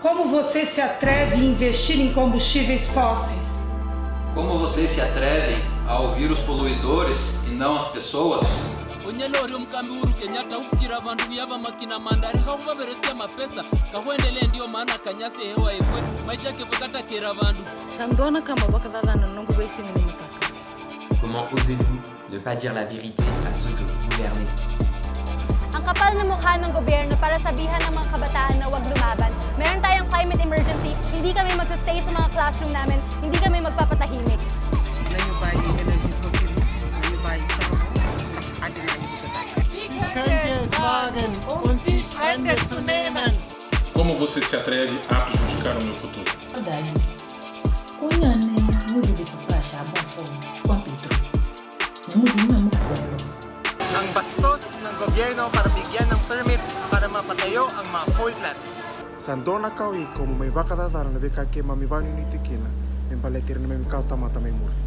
Como você se atreve a investir em combustíveis fósseis? Como você se atreve a ouvir os poluidores e não as pessoas? Como ouser-vous dizer a verdade la vérité que governam? Kapal na mukha ng gobyerno para sabihan ng mga kabataan na huwag lumaban. Meron tayong climate emergency, hindi kami magsastay sa mga classroom namin, hindi kami magpapatahimik. Como você se atreve a prejudicar o meu futuro? Verdade. Kunyane muzi dessa praia a bom fogo, São Pedro. Muzi na mukwelo. Bastos ng gobyerno para bigyan ng permit para mapatayo ang mga coal plant. Sandona kau i como me baka dadara na beka ke mami bani ni tikina. Me paletir na me kau tamata me muri.